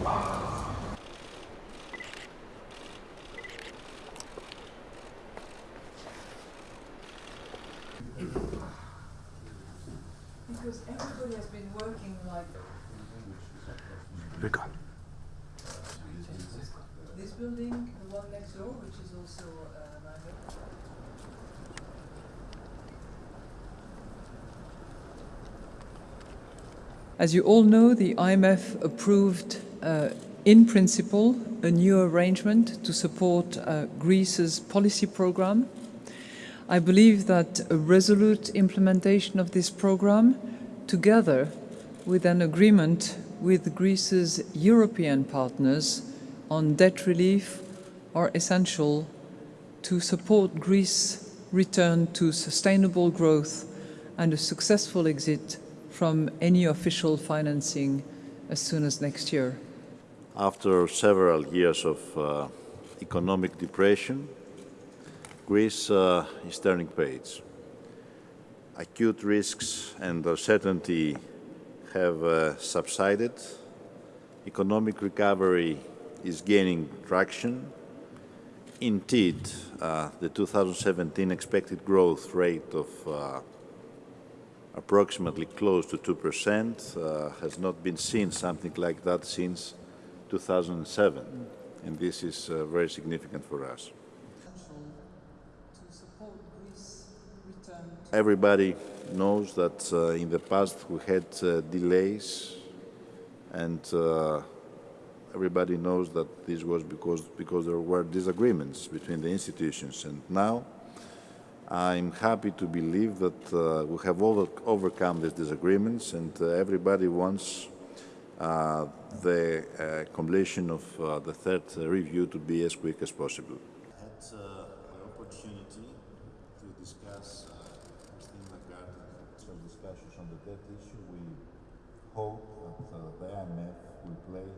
Because everybody has been working like... Rika. This building, the one next door, which is also uh, As you all know, the IMF approved in principle, a new arrangement to support uh, Greece's policy program. I believe that a resolute implementation of this program, together with an agreement with Greece's European partners on debt relief, are essential to support Greece's return to sustainable growth and a successful exit from any official financing as soon as next year. After several years of uh, economic depression, Greece uh, is turning page. Acute risks and uncertainty have uh, subsided. Economic recovery is gaining traction. Indeed, uh, the 2017 expected growth rate of uh, approximately close to 2% uh, has not been seen something like that since 2007 and this is uh, very significant for us. Everybody knows that uh, in the past we had uh, delays and uh, everybody knows that this was because, because there were disagreements between the institutions and now I'm happy to believe that uh, we have over overcome these disagreements and uh, everybody wants the uh, completion of uh, the third review to be as quick as possible. I had the opportunity to discuss Christine Lagarde some discussions on the debt issue. We hope that the IMF will play